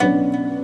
you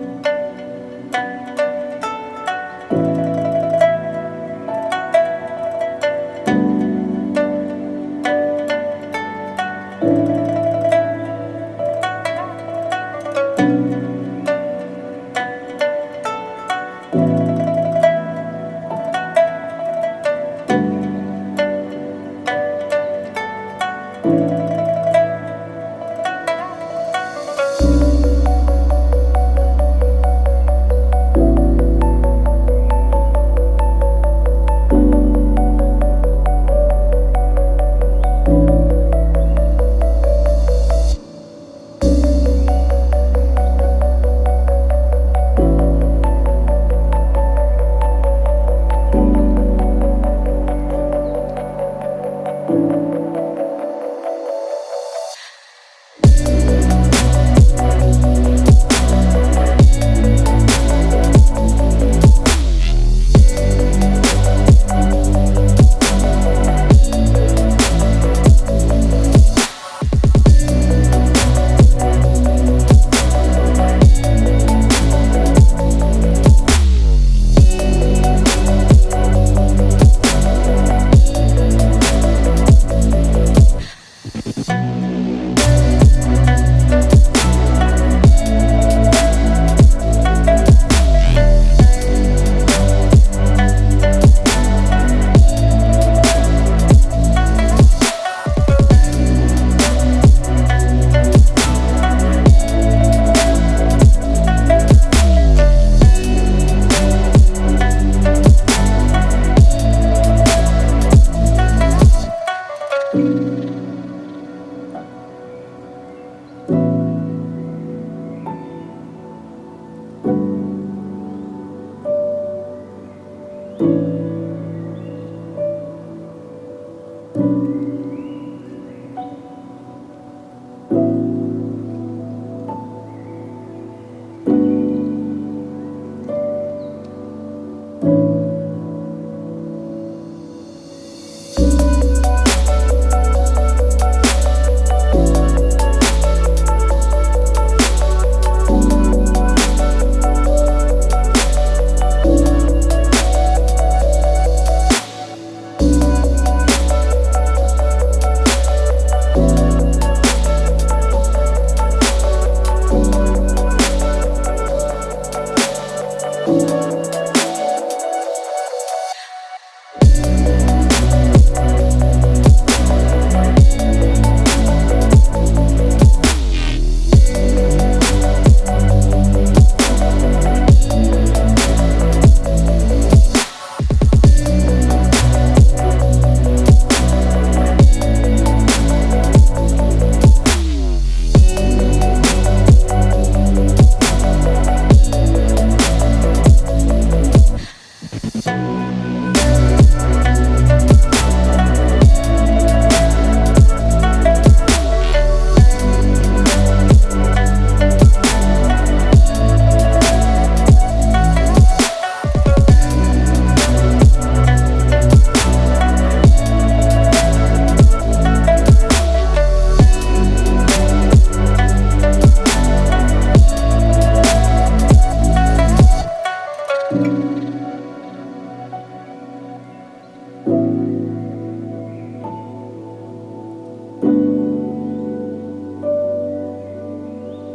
thank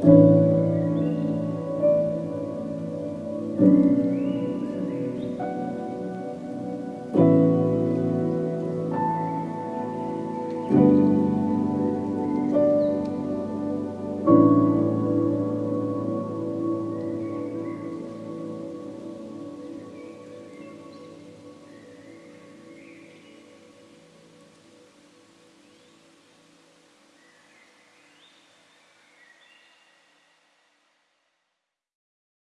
you.